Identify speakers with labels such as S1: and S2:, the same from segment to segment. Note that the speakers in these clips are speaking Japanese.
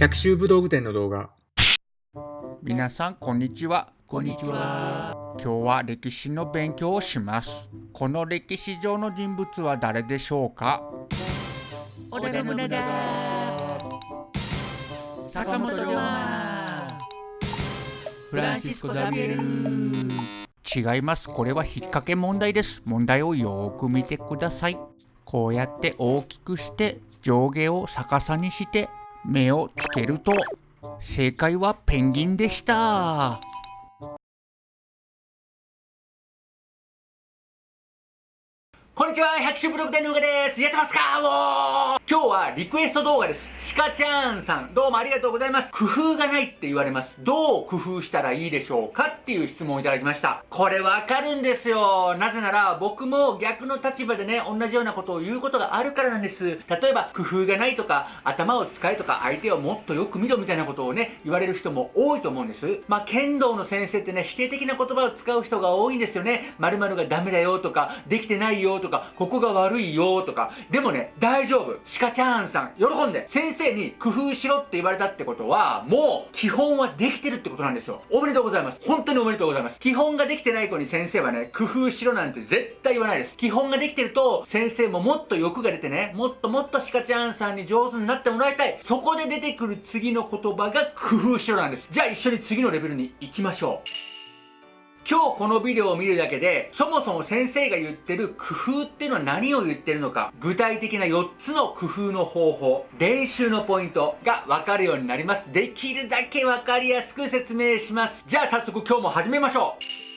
S1: 百秋武道具店の動画
S2: 皆さんこんにちは
S3: こんにちは。
S2: 今日は歴史の勉強をしますこの歴史上の人物は誰でしょうか？
S3: 織田信長。坂本龍馬。フランシスコ・ザビエル。
S2: 違いますこれは引っ掛け問題です問題をよーく見てくださいこうやって大きくして上下を逆さにして目をつけると正解はペンギンでした。
S3: こんにちは、百種ブログ店のうがです。やってますか？おー今日はリクエスト動画です。シカちゃんさん、どうもありがとうございます。工夫がないって言われます。どう工夫したらいいでしょうかっていう質問をいただきました。これわかるんですよ。なぜなら僕も逆の立場でね、同じようなことを言うことがあるからなんです。例えば、工夫がないとか、頭を使えとか、相手をもっとよく見ろみたいなことをね、言われる人も多いと思うんです。まあ、剣道の先生ってね、否定的な言葉を使う人が多いんですよね。〇〇がダメだよとか、できてないよとか、かここが悪いよとか。でもね、大丈夫。シカちゃんさん、喜んで、先生に工夫しろって言われたってことは、もう、基本はできてるってことなんですよ。おめでとうございます。本当におめでとうございます。基本ができてない子に先生はね、工夫しろなんて絶対言わないです。基本ができてると、先生ももっと欲が出てね、もっともっとシカちゃんさんに上手になってもらいたい。そこで出てくる次の言葉が工夫しろなんです。じゃあ一緒に次のレベルに行きましょう。今日このビデオを見るだけで、そもそも先生が言ってる工夫っていうのは何を言ってるのか、具体的な4つの工夫の方法、練習のポイントがわかるようになります。できるだけわかりやすく説明します。じゃあ早速今日も始めましょう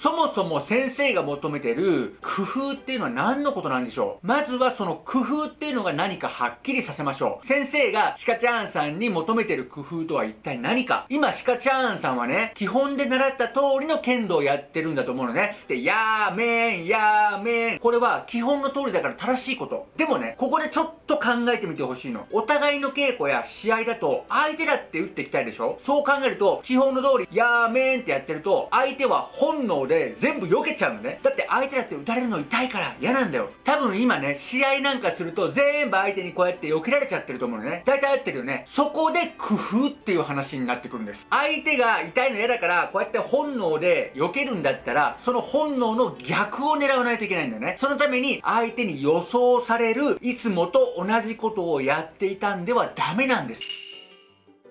S3: そもそも先生が求めてる工夫っていうのは何のことなんでしょう？まずはその工夫っていうのが何かはっきりさせましょう。先生がシカチャーンさんに求めてる工夫とは一体何か今シカチャーンさんはね、基本で習った通りの剣道をやってるんだと思うのね。で、やーめん、やーめん。これは基本の通りだから正しいこと。でもね、ここでちょっと考えてみてほしいの。お互いの稽古や試合だと、相手だって打っていきたいでしょ？そう考えると、基本の通り、やーめんってやってると、相手は本能で全部避けちゃうのね。だって相手だって打たれるの痛いから嫌なんだよ。多分今ね、試合なんかすると全部相手にこうやって避けられちゃってると思うのね。大体合ってるよね。そこで工夫っていう話になってくるんです。相手が痛いの嫌だから、こうやって本能で避けるんだったら、その本能の逆を狙わないといけないんだよね。そのために相手に予想される、いつもと同じことをやっていたんではダメなんです。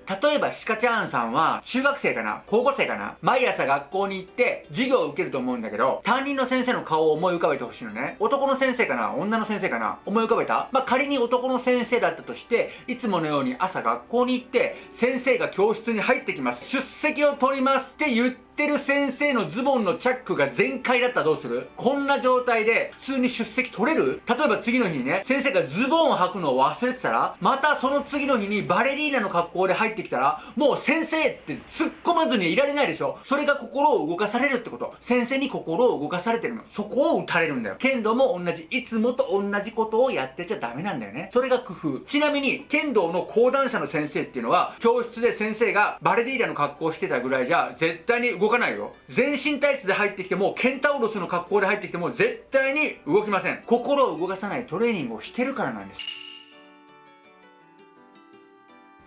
S3: 例えば、シカちゃんさんは、中学生かな高校生かな毎朝学校に行って、授業を受けると思うんだけど、担任の先生の顔を思い浮かべてほしいのね。男の先生かな女の先生かな思い浮かべた？まあ、仮に男の先生だったとして、いつものように朝学校に行って、先生が教室に入ってきます。出席を取りますって言って、ってる先生のズボンのチャックが全開だったらどうする？こんな状態で普通に出席取れる？例えば次の日にね、先生がズボンを履くのを忘れてたら、またその次の日にバレリーナの格好で入ってきたら、もう先生って突っ込まずにいられないでしょ？それが心を動かされるってこと。先生に心を動かされてるの。そこを打たれるんだよ。剣道も同じ、いつもと同じことをやってちゃダメなんだよね。それが工夫。ちなみに、剣道の講談社の先生っていうのは、教室で先生がバレリーナの格好してたぐらいじゃ、絶対に動動かないよ。全身体質で入ってきても、ケンタウロスの格好で入ってきても、絶対に動きません。心を動かさないトレーニングをしてるからなんです。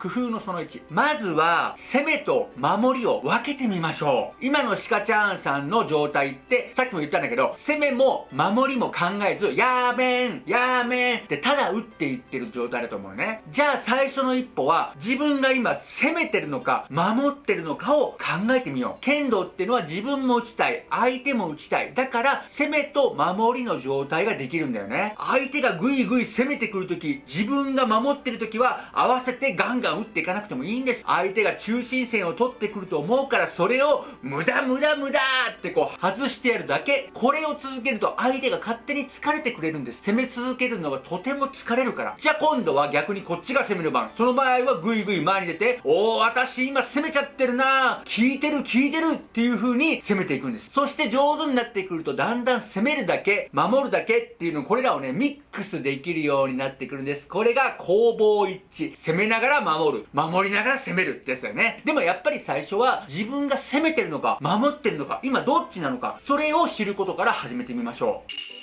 S3: 工夫のその1。まずは、攻めと守りを分けてみましょう。今のシカチャーンさんの状態って、さっきも言ったんだけど、攻めも守りも考えず、やーめん、やーめんってただ打っていってる状態だと思うね。じゃあ最初の一歩は、自分が今攻めてるのか、守ってるのかを考えてみよう。剣道っていうのは自分も打ちたい、相手も打ちたい。だから、攻めと守りの状態ができるんだよね。相手がぐいぐい攻めてくるとき、自分が守ってるときは、合わせてガンガン打っていかなくてもいいんです。相手が中心線を取ってくると思うから、それを無駄無駄無駄ってこう外してやるだけ。これを続けると相手が勝手に疲れてくれるんです。攻め続けるのはとても疲れるから。じゃあ今度は逆にこっちが攻める番。その場合はぐいぐい前に出て、おー、私今攻めちゃってるな効いてる効いてるっていう風に攻めていくんです。そして上手になってくるとだんだん攻めるだけ、守るだけっていうのこれらをね、ミックスできるようになってくるんです。これが攻防一致。攻めながら守る。守りながら攻めるってやつだよね。でもやっぱり最初は自分が攻めてるのか、守ってるのか、今どっちなのか、それを知ることから始めてみましょう。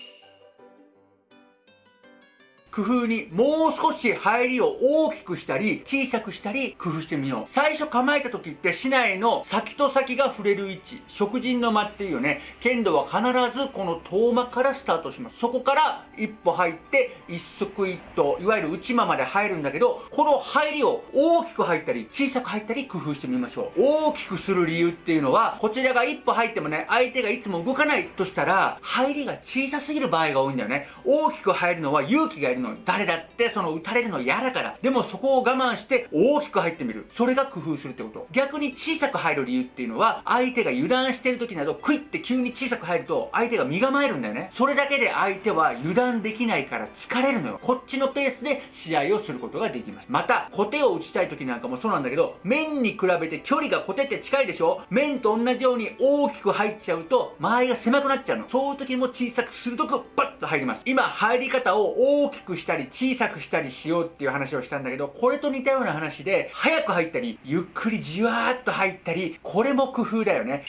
S3: 工夫にもう少し入りを大きくしたり小さくしたり工夫してみよう。最初構えた時って市内の先と先が触れる位置。食人の間っていうね。剣道は必ずこの遠間からスタートします。そこから一歩入って一足一頭いわゆる内間まで入るんだけどこの入りを大きく入ったり小さく入ったり工夫してみましょう。大きくする理由っていうのはこちらが一歩入ってもね相手がいつも動かないとしたら入りが小さすぎる場合が多いんだよね。大きく入るのは勇気がいるの。誰だってその打たれるの嫌だから。でもそこを我慢して大きく入ってみる。それが工夫するってこと。逆に小さく入る理由っていうのは相手が油断してる時などクイって急に小さく入ると相手が身構えるんだよね。それだけで相手は油断できないから疲れるのよ。こっちのペースで試合をすることができます。またコテを打ちたい時なんかもそうなんだけど面に比べて距離がコテって近いでしょ。面と同じように大きく入っちゃうと周りが狭くなっちゃうの。そういう時も小さく鋭くパッと入ります。今入り方を大きくしたり小さくしたりしようっていう話をしたんだけどこれと似たような話で早く入ったりゆっくりじわーっと入ったりこれも工夫だよね。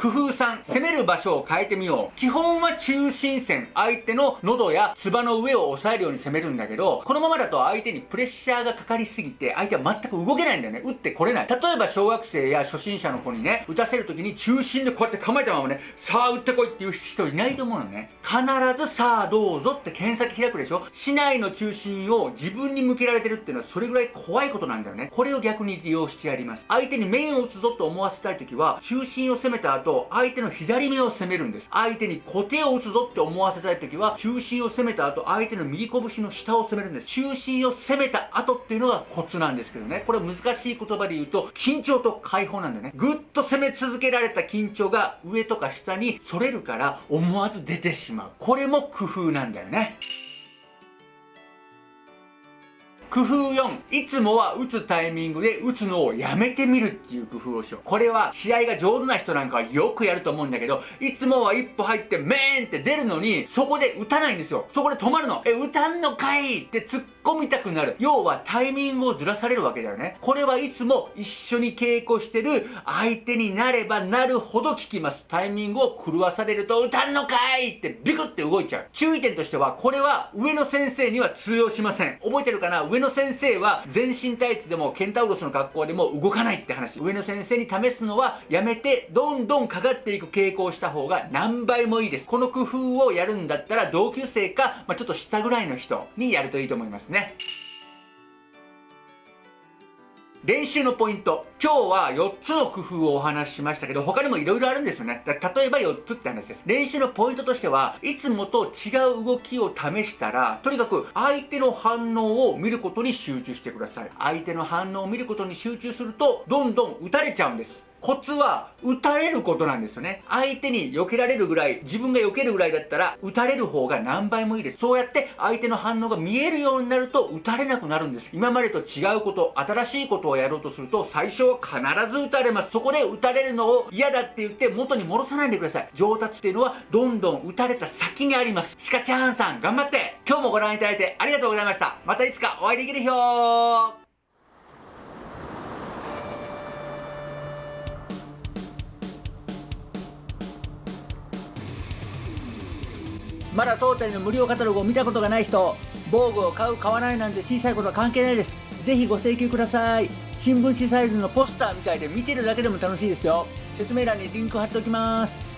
S3: 工夫3、攻める場所を変えてみよう。基本は中心線、相手の喉や唾の上を押さえるように攻めるんだけど、このままだと相手にプレッシャーがかかりすぎて、相手は全く動けないんだよね。打ってこれない。例えば小学生や初心者の子にね、打たせるときに中心でこうやって構えたままね、さあ打ってこいっていう人いないと思うのね。必ずさあどうぞって検索開くでしょ市内の中心を自分に向けられてるっていうのはそれぐらい怖いことなんだよね。これを逆に利用してやります。相手に面を打つぞと思わせたいときは、中心を攻めた後、と相手の左目を攻めるんです。相手に小手を打つぞって思わせたい時は中心を攻めた後相手の右拳の下を攻めるんです。中心を攻めた後っていうのがコツなんですけどね。これ難しい言葉で言うと緊張と解放なんだよね。ぐっと攻め続けられた緊張が上とか下に反れるから思わず出てしまう。これも工夫なんだよね。工夫4、いつもは打つタイミングで打つのをやめてみるっていう工夫をしよう。これは試合が上手な人なんかはよくやると思うんだけど、いつもは一歩入ってメーンって出るのに、そこで打たないんですよ。そこで止まるの。え、打たんのかいって突っ込みたくなる。要はタイミングをずらされるわけだよね。これはいつも一緒に稽古してる相手になればなるほど効きます。タイミングを狂わされると、打たんのかいってビクって動いちゃう。注意点としては、これは上の先生には通用しません。覚えてるかな？上上の先生は全身タイツでもケンタウロスの格好でも動かないって話。上の先生に試すのはやめてどんどんかかっていく傾向をした方が何倍もいいです。この工夫をやるんだったら同級生か、まあ、ちょっと下ぐらいの人にやるといいと思いますね。練習のポイント。今日は4つの工夫をお話ししましたけど、他にも色々あるんですよね。例えば4つって話です。練習のポイントとしては、いつもと違う動きを試したら、とにかく相手の反応を見ることに集中してください。相手の反応を見ることに集中すると、どんどん打たれちゃうんです。コツは打たれることなんですよね。相手に避けられるぐらい自分が避けるぐらいだったら打たれる方が何倍もいいです。そうやって相手の反応が見えるようになると打たれなくなるんです。今までと違うこと新しいことをやろうとすると最初は必ず打たれます。そこで打たれるのを嫌だって言って元に戻さないでください。上達っていうのはどんどん打たれた先にあります。シカチャーンさん頑張って。今日もご覧いただいてありがとうございました。またいつかお会いできるよまだ当店の無料カタログを見たことがない人防具を買う買わないなんて小さいことは関係ないです。ぜひご請求ください。新聞紙サイズのポスターみたいで見てるだけでも楽しいですよ。説明欄にリンク貼っておきます。